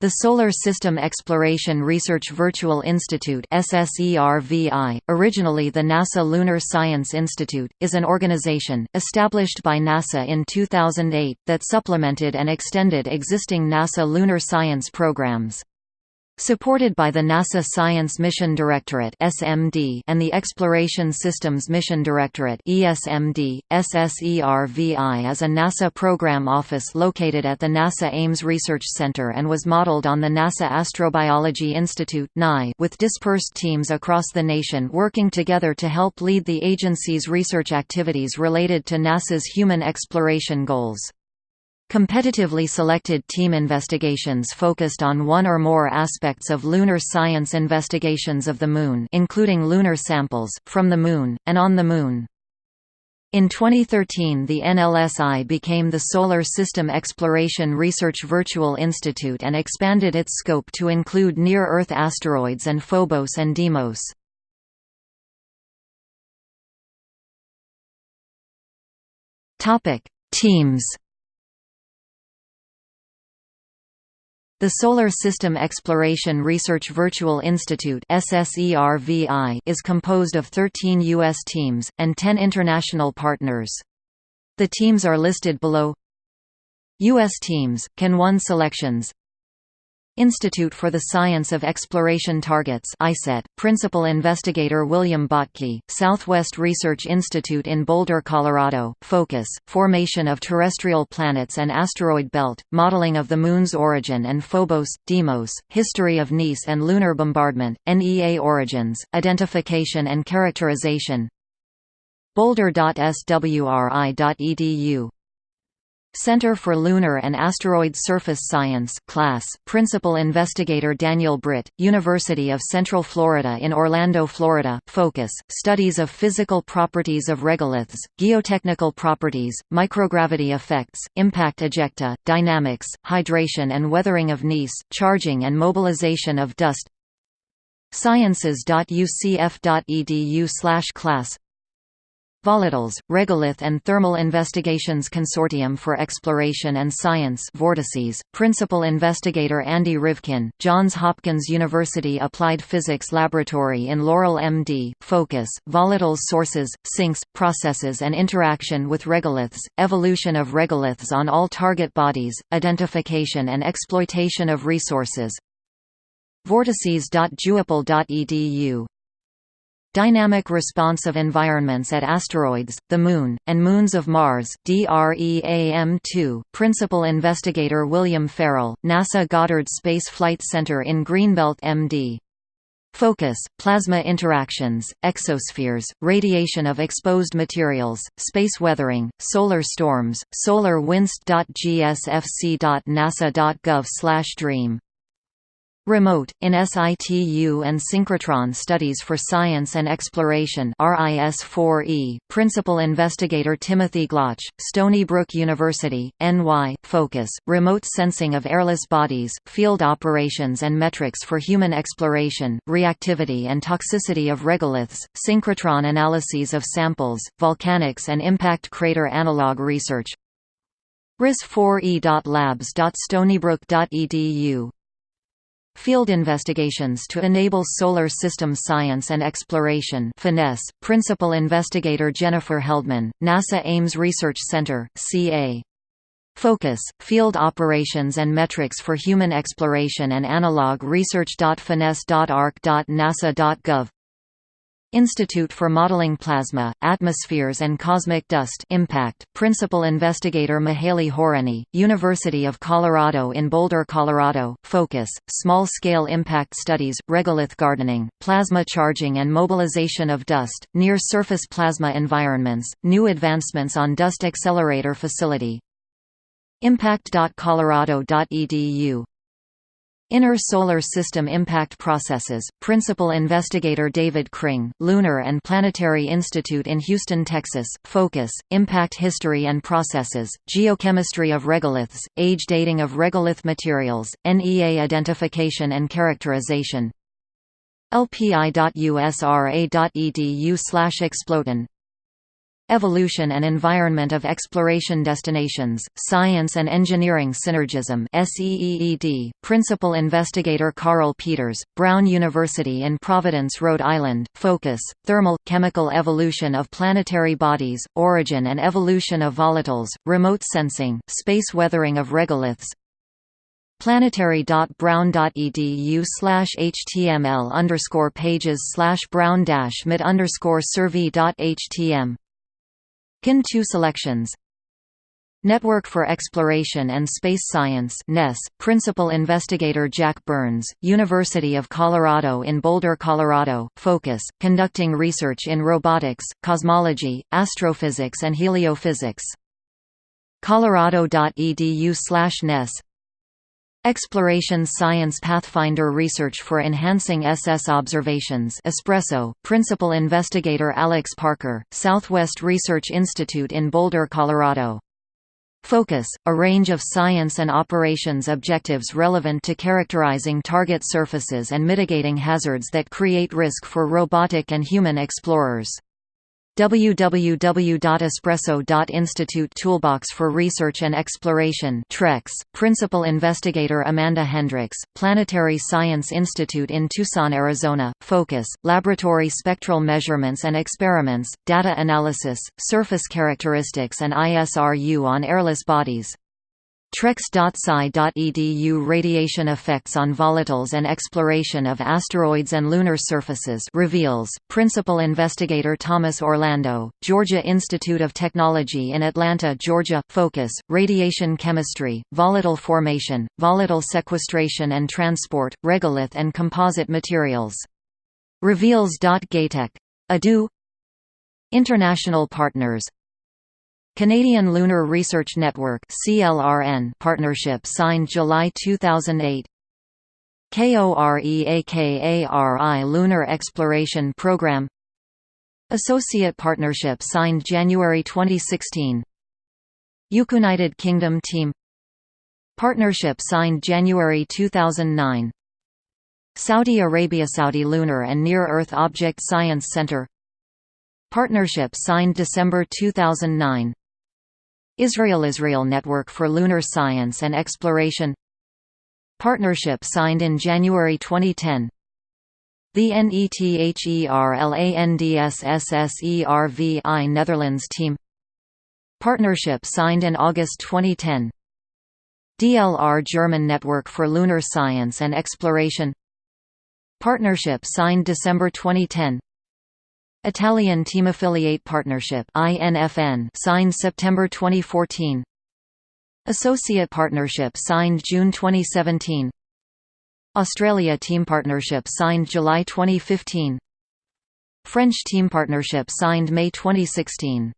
The Solar System Exploration Research Virtual Institute originally the NASA Lunar Science Institute, is an organization, established by NASA in 2008, that supplemented and extended existing NASA lunar science programs. Supported by the NASA Science Mission Directorate (SMD) and the Exploration Systems Mission Directorate (ESMD), SSERVI is a NASA program office located at the NASA Ames Research Center and was modeled on the NASA Astrobiology Institute with dispersed teams across the nation working together to help lead the agency's research activities related to NASA's human exploration goals. Competitively selected team investigations focused on one or more aspects of lunar science investigations of the Moon including lunar samples, from the Moon, and on the Moon. In 2013 the NLSI became the Solar System Exploration Research Virtual Institute and expanded its scope to include near-Earth asteroids and Phobos and Deimos. Teams The Solar System Exploration Research Virtual Institute is composed of 13 U.S. teams, and 10 international partners. The teams are listed below U.S. teams, Can 1 selections Institute for the Science of Exploration Targets ISET, Principal Investigator William Bottke, Southwest Research Institute in Boulder, Colorado, Focus, Formation of Terrestrial Planets and Asteroid Belt, Modeling of the Moon's Origin and Phobos, Deimos, History of Nice and Lunar Bombardment, NEA Origins, Identification and Characterization. Boulder.swri.edu Center for Lunar and Asteroid Surface Science class Principal Investigator Daniel Britt, University of Central Florida in Orlando, Florida. Focus, Studies of Physical Properties of Regoliths, Geotechnical Properties, Microgravity Effects, Impact Ejecta, Dynamics, Hydration and Weathering of NEAS, Charging and Mobilization of Dust. Sciences.ucf.edu class Volatiles, Regolith and Thermal Investigations Consortium for Exploration and Science Vortices, Principal Investigator Andy Rivkin, Johns Hopkins University Applied Physics Laboratory in Laurel MD, Focus, Volatiles Sources, Sinks, Processes and Interaction with Regoliths, Evolution of Regoliths on all target bodies, Identification and Exploitation of Resources. Vortices.jhuapl.edu Dynamic response of environments at asteroids, the Moon, and moons of Mars DREAM-2, Principal Investigator William Farrell, NASA Goddard Space Flight Center in Greenbelt MD. Focus, plasma interactions, exospheres, radiation of exposed materials, space weathering, solar storms, solarwinst.gsfc.nasa.gov dream Remote, in situ and synchrotron studies for science and exploration RIS-4E, Principal Investigator Timothy Glotch, Stony Brook University, NY, Focus, Remote Sensing of Airless Bodies, Field Operations and Metrics for Human Exploration, Reactivity and Toxicity of Regoliths, Synchrotron Analyses of Samples, Volcanics and Impact Crater Analog Research. RIS4E.labs.stonybrook.edu Field investigations to enable solar system science and exploration finesse, Principal Investigator Jennifer Heldmann, NASA Ames Research Center, CA. Focus, Field Operations and Metrics for Human Exploration and Analog Research. Research.finesse.arc.nasa.gov Institute for Modeling Plasma, Atmospheres and Cosmic Dust Impact, Principal Investigator Mihaly Horanyi, University of Colorado in Boulder, Colorado, Focus, Small-Scale Impact Studies, Regolith Gardening, Plasma Charging and Mobilization of Dust, Near-Surface Plasma Environments, New Advancements on Dust Accelerator Facility. Impact.colorado.edu Inner Solar System Impact Processes, Principal Investigator David Kring, Lunar and Planetary Institute in Houston, Texas, Focus, Impact History and Processes, Geochemistry of Regoliths, Age Dating of Regolith Materials, NEA Identification and Characterization. Lpi.usra.edu Exploton Evolution and Environment of Exploration Destinations, Science and Engineering Synergism SEEED, Principal Investigator Carle Pieters, Brown University in Providence, Rhode Island, Focus, Thermal, Chemical Evolution of Planetary Bodies, Origin and Evolution of Volatiles, Remote Sensing, Space Weathering of Regoliths, planetary.brown.edu slash html underscore pages slash brown dash underscore survey.htm KIN 2 selections Network for Exploration and Space Science NESS, Principal Investigator Jack Burns, University of Colorado in Boulder, Colorado, Focus, conducting research in robotics, cosmology, astrophysics and heliophysics. colorado.edu slash NESS Exploration Science Pathfinder Research for Enhancing SS Observations Espresso, Principal Investigator Alex Parker, Southwest Research Institute in Boulder, Colorado. Focus, a range of science and operations objectives relevant to characterizing target surfaces and mitigating hazards that create risk for robotic and human explorers www.espresso.institute Toolbox for Research and Exploration TREX, Principal Investigator Amanda Hendrix, Planetary Science Institute in Tucson, Arizona, Focus, Laboratory Spectral Measurements and Experiments, Data Analysis, Surface Characteristics and ISRU on Airless Bodies trex.psi.edu Radiation effects on volatiles and exploration of asteroids and lunar surfaces reveals, Principal Investigator Thomas Orlando, Georgia Institute of Technology in Atlanta, Georgia, Focus, Radiation Chemistry, Volatile Formation, Volatile Sequestration and Transport, Regolith and Composite Materials. Reveals.gatech. Adu International partners Canadian Lunar Research Network partnership signed July 2008. KOREAKARI Lunar Exploration Program. Associate Partnership signed January 2016 United Kingdom Team. Partnership signed January 2009 Saudi Arabia Saudi Lunar and Near-Earth Object Science Center. Partnership signed December 2009 Israel–Israel Network for Lunar Science and Exploration. Partnership signed in January 2010 The NETHERLANDSSSERVI Netherlands team. Partnership signed in August 2010 DLR German Network for Lunar Science and Exploration. Partnership signed December 2010 Italian Team Affiliate Partnership (INFN) signed September 2014. Associate Partnership signed June 2017. Australia Team Partnership signed July 2015. French Team Partnership signed May 2016.